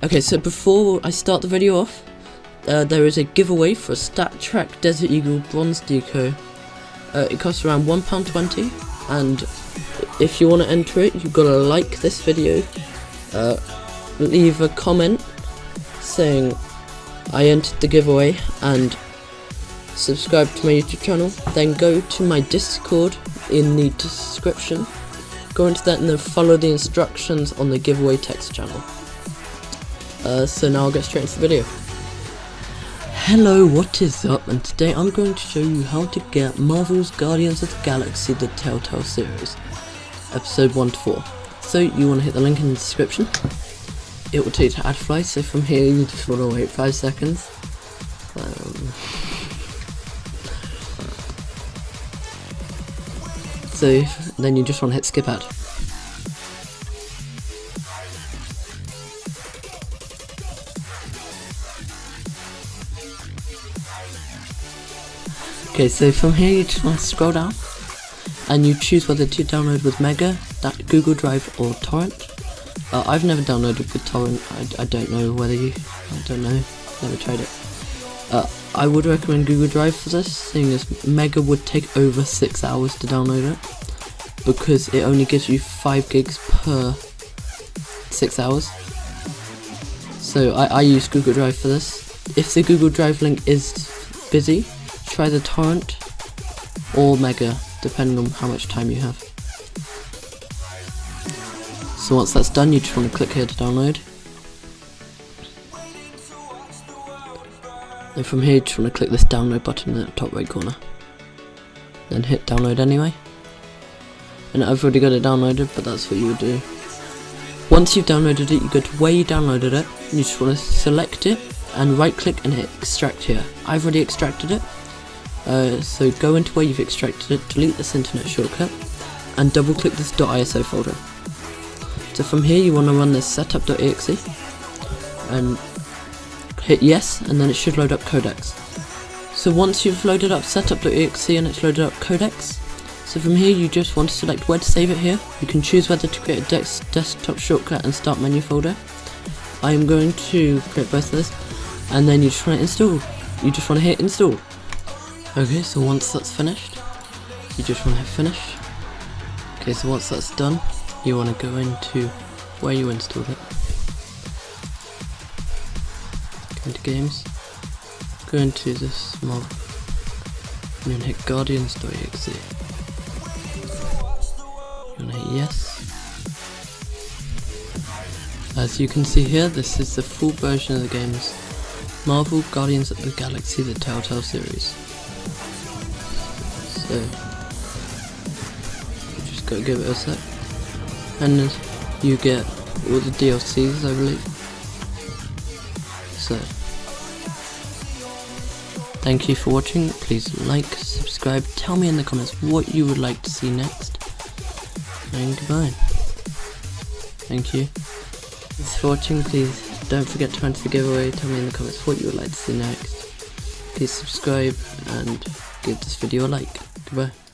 Okay, so before I start the video off, uh, there is a giveaway for a StatTrak Desert Eagle Bronze Deco. Uh, it costs around £1.20, and if you want to enter it, you've got to like this video, uh, leave a comment saying I entered the giveaway, and subscribe to my YouTube channel. Then go to my Discord in the description. Go into that and then follow the instructions on the giveaway text channel. Uh, so now I'll get straight into the video. Hello, what is up? And today I'm going to show you how to get Marvel's Guardians of the Galaxy The Telltale Series, episode 1 to 4. So you want to hit the link in the description. It will take you to AdFly, so from here you just want to wait 5 seconds. Um, so then you just want to hit skip ad. Okay, so from here you just want to scroll down and you choose whether to download with Mega, that Google Drive or Torrent. Uh, I've never downloaded with Torrent, I, I, don't know whether you, I don't know, never tried it. Uh, I would recommend Google Drive for this, seeing as Mega would take over 6 hours to download it, because it only gives you 5 gigs per 6 hours. So I, I use Google Drive for this. If the Google Drive link is busy, try the torrent or mega depending on how much time you have. So once that's done you just want to click here to download. And from here you just want to click this download button in the top right corner. Then hit download anyway. And I've already got it downloaded but that's what you would do. Once you've downloaded it you go to where you downloaded it you just want to select it and right click and hit extract here. I've already extracted it uh, so go into where you've extracted it, delete this internet shortcut, and double click this .iso folder. So from here you want to run this setup.exe, and hit yes, and then it should load up codecs. So once you've loaded up setup.exe and it's loaded up codecs, so from here you just want to select where to save it here. You can choose whether to create a desktop shortcut and start menu folder. I am going to create both of this, and then you just want to install. You just want to hit install. Okay, so once that's finished, you just want to hit finish. Okay, so once that's done, you want to go into where you installed it. Go into games, go into this mob, and then hit guardians.exe. You want to hit yes. As you can see here, this is the full version of the game's Marvel Guardians of the Galaxy The Telltale series. So you just gotta give it a sec. And you get all the DLCs I believe. So thank you for watching. Please like, subscribe, tell me in the comments what you would like to see next. And goodbye. Thank you. Thanks for watching, please don't forget to enter the giveaway, tell me in the comments what you would like to see next. Please subscribe and give this video a like. Goodbye.